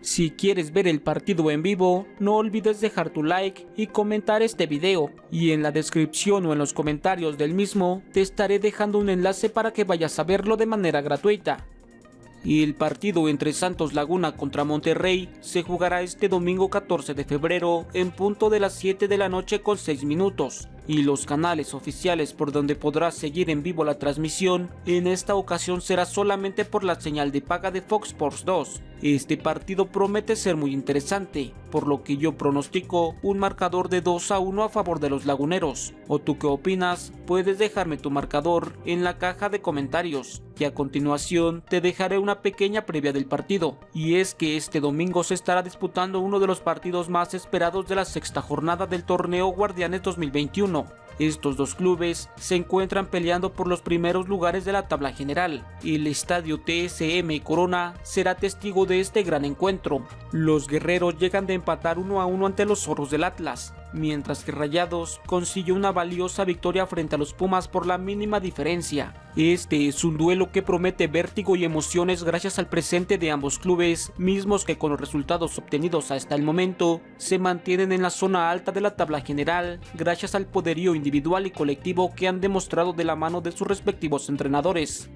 Si quieres ver el partido en vivo, no olvides dejar tu like y comentar este video, y en la descripción o en los comentarios del mismo te estaré dejando un enlace para que vayas a verlo de manera gratuita. Y el partido entre Santos Laguna contra Monterrey se jugará este domingo 14 de febrero en punto de las 7 de la noche con 6 minutos y los canales oficiales por donde podrás seguir en vivo la transmisión en esta ocasión será solamente por la señal de paga de Fox Sports 2. Este partido promete ser muy interesante, por lo que yo pronostico un marcador de 2 a 1 a favor de los laguneros. ¿O tú qué opinas? Puedes dejarme tu marcador en la caja de comentarios y a continuación te dejaré una pequeña previa del partido. Y es que este domingo se estará disputando uno de los partidos más esperados de la sexta jornada del torneo Guardianes 2021 estos dos clubes se encuentran peleando por los primeros lugares de la tabla general. El estadio TSM Corona será testigo de este gran encuentro. Los guerreros llegan de empatar uno a uno ante los zorros del Atlas, mientras que Rayados consiguió una valiosa victoria frente a los Pumas por la mínima diferencia. Este es un duelo que promete vértigo y emociones gracias al presente de ambos clubes, mismos que con los resultados obtenidos hasta el momento se mantienen en la zona alta de la tabla general gracias al poderío individual y colectivo que han demostrado de la mano de sus respectivos entrenadores.